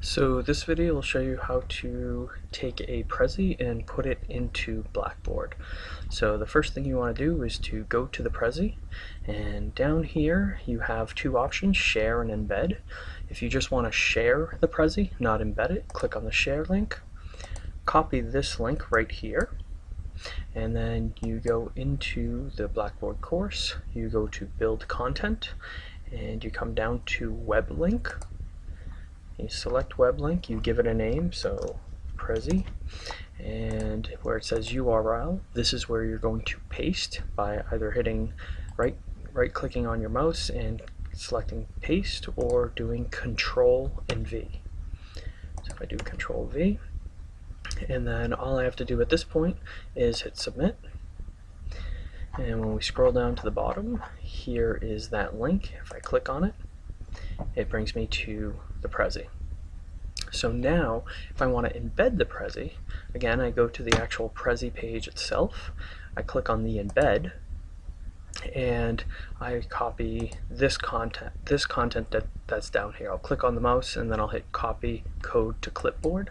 So this video will show you how to take a Prezi and put it into Blackboard. So the first thing you want to do is to go to the Prezi and down here you have two options, share and embed. If you just want to share the Prezi, not embed it, click on the share link, copy this link right here and then you go into the Blackboard course, you go to build content and you come down to web link you select web link, you give it a name, so Prezi, and where it says URL, this is where you're going to paste by either hitting right right clicking on your mouse and selecting paste or doing control and V. So if I do control V, and then all I have to do at this point is hit submit. And when we scroll down to the bottom, here is that link. If I click on it, it brings me to the Prezi. So now, if I want to embed the Prezi, again, I go to the actual Prezi page itself, I click on the embed, and I copy this content, this content that, that's down here. I'll click on the mouse and then I'll hit copy code to clipboard.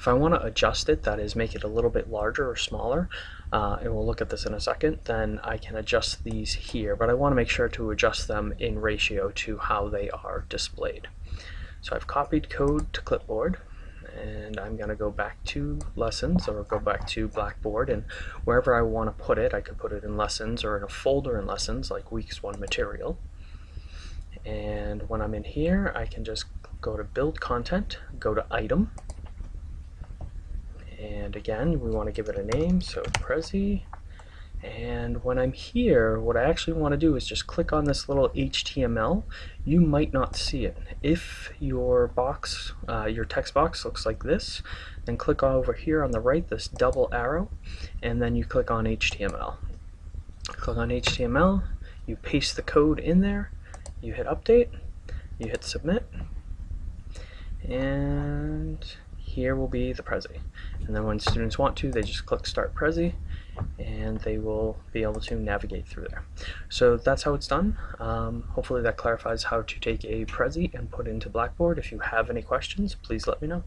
If I want to adjust it, that is make it a little bit larger or smaller, uh, and we'll look at this in a second, then I can adjust these here, but I want to make sure to adjust them in ratio to how they are displayed. So I've copied code to clipboard and I'm going to go back to lessons or go back to Blackboard and wherever I want to put it, I could put it in lessons or in a folder in lessons like weeks one material. And when I'm in here, I can just go to build content, go to item, and again, we want to give it a name, so Prezi, and when I'm here, what I actually want to do is just click on this little HTML. You might not see it. If your box, uh, your text box looks like this, then click over here on the right, this double arrow, and then you click on HTML. Click on HTML, you paste the code in there, you hit update, you hit submit, and here will be the Prezi. And then when students want to, they just click Start Prezi, and they will be able to navigate through there. So that's how it's done. Um, hopefully that clarifies how to take a Prezi and put into Blackboard. If you have any questions, please let me know.